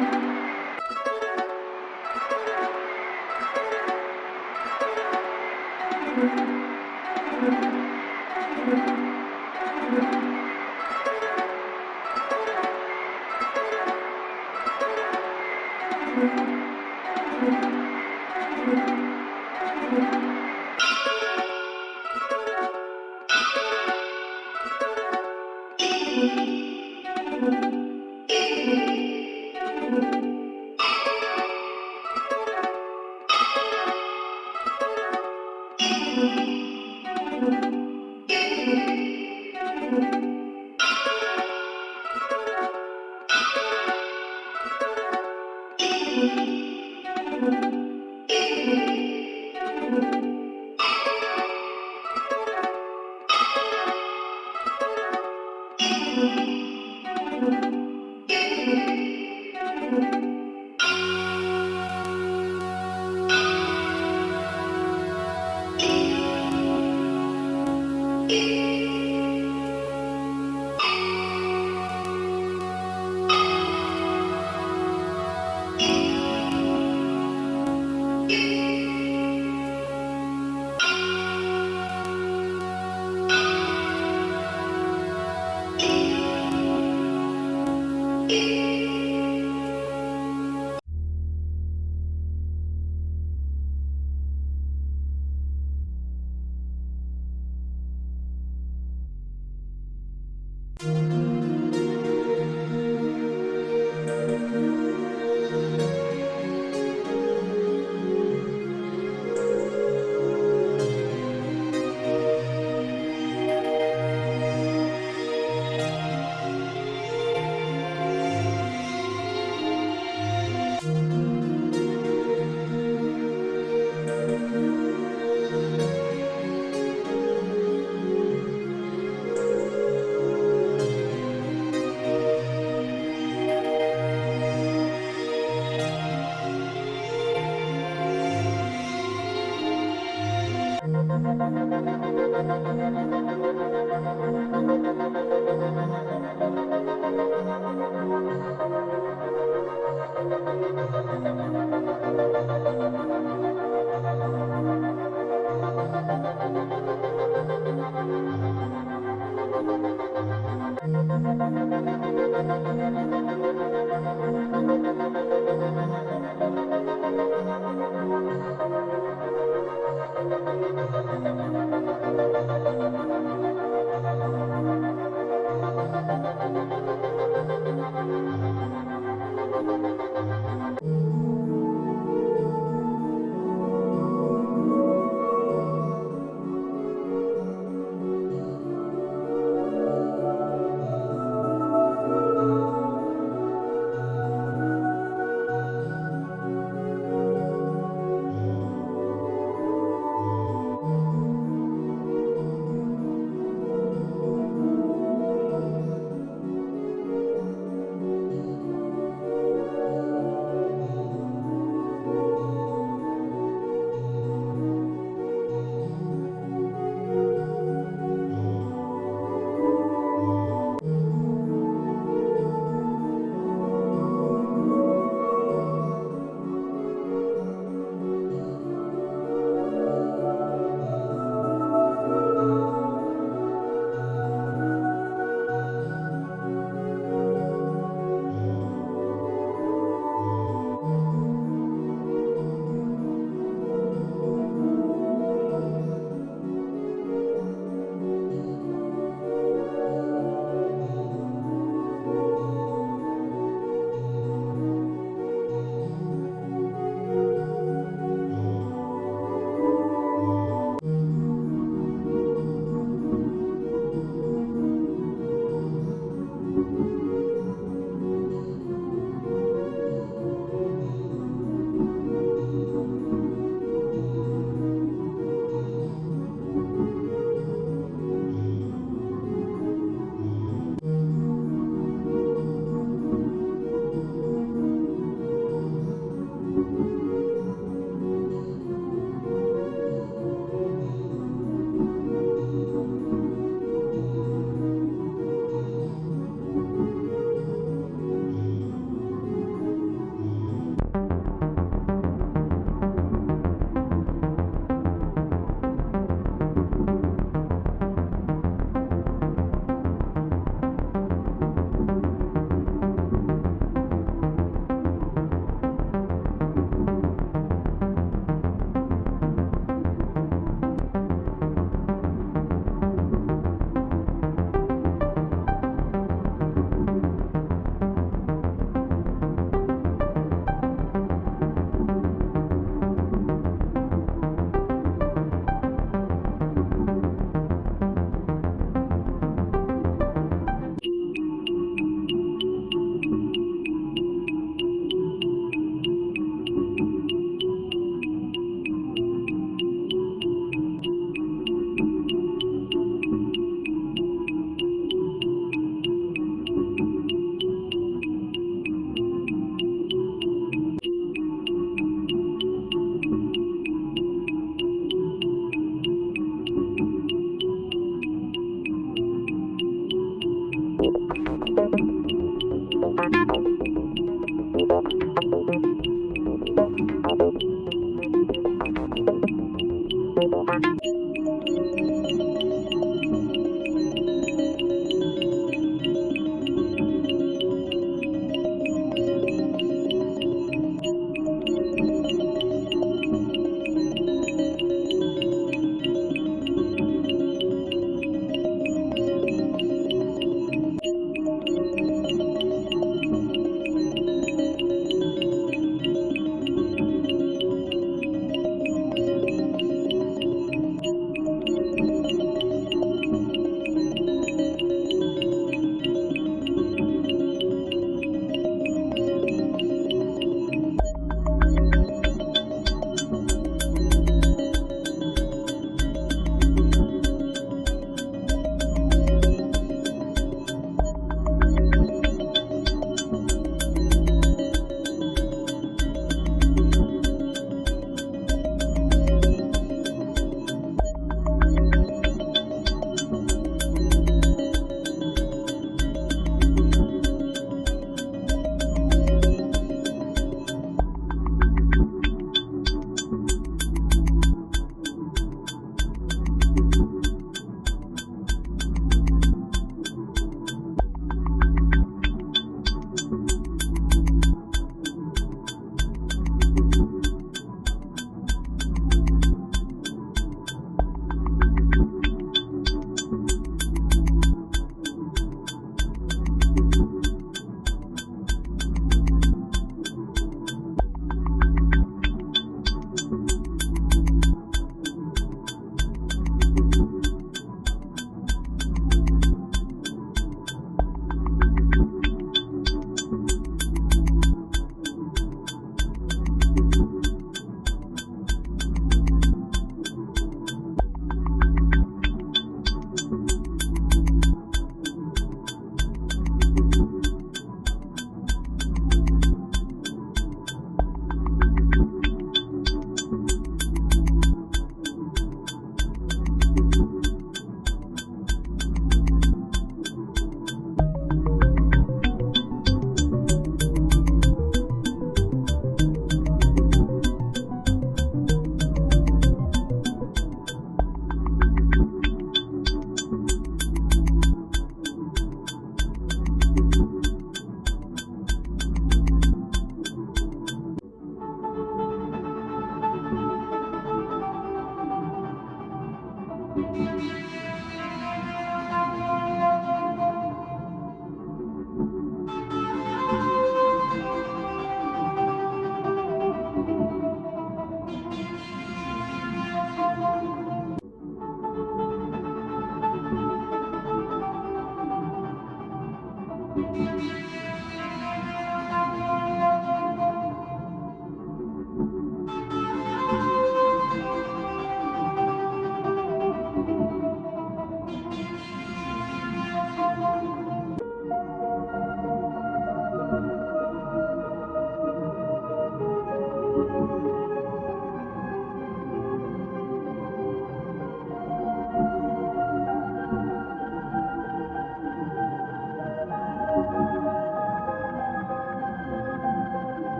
Thank you.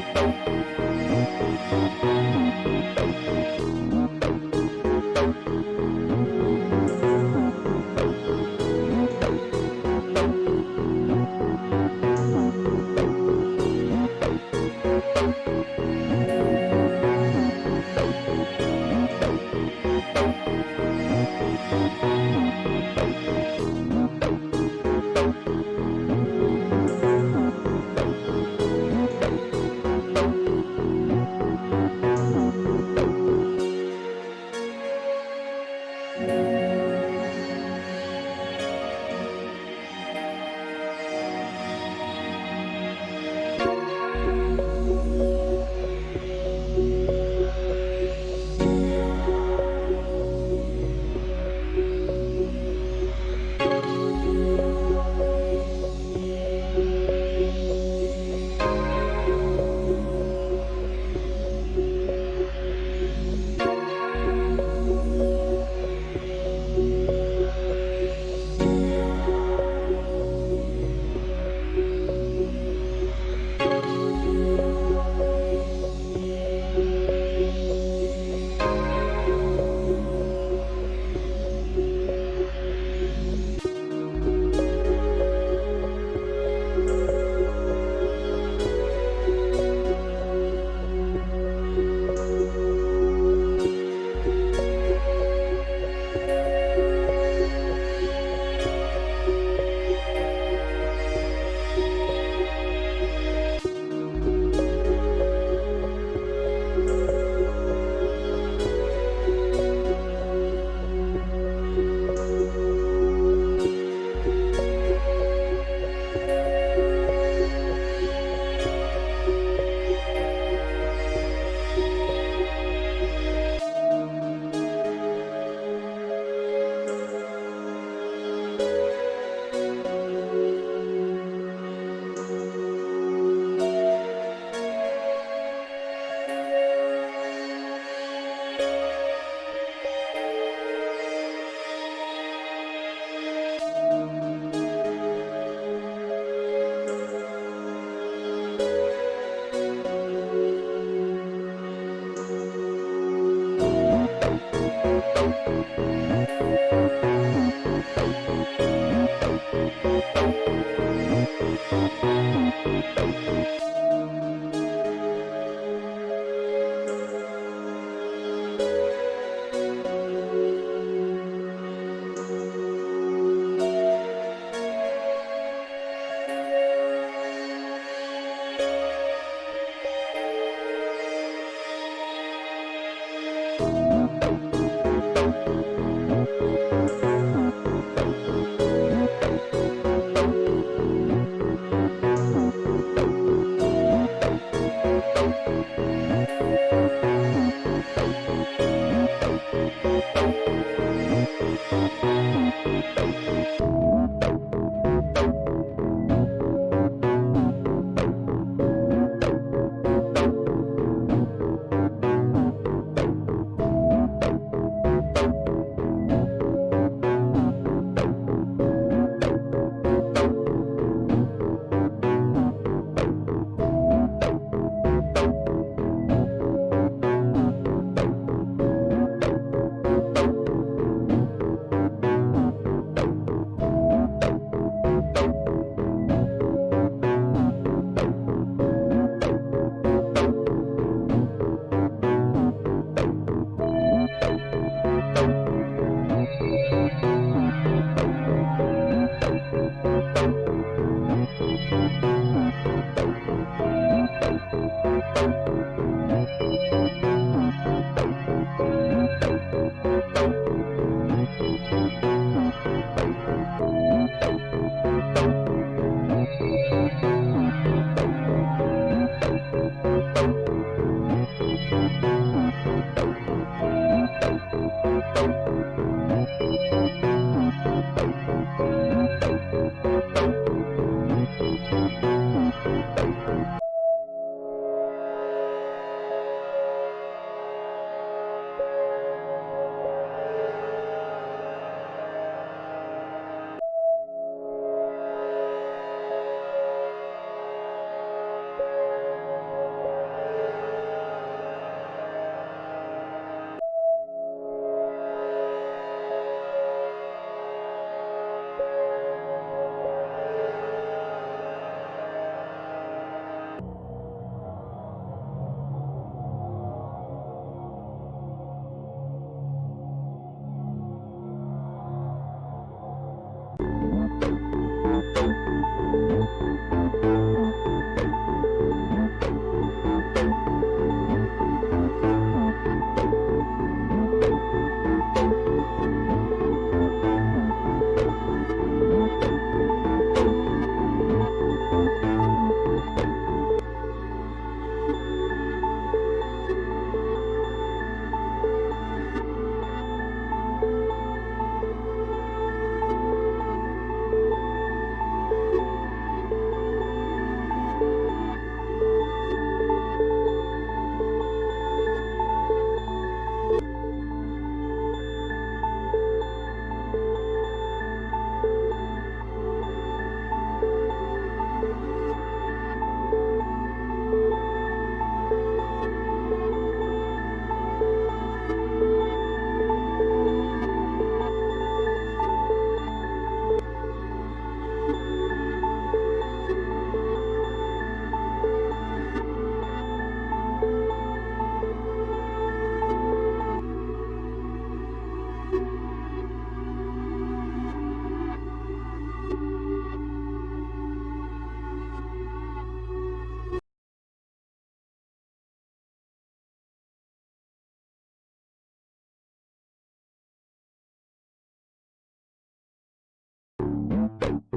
Thank you. Boop.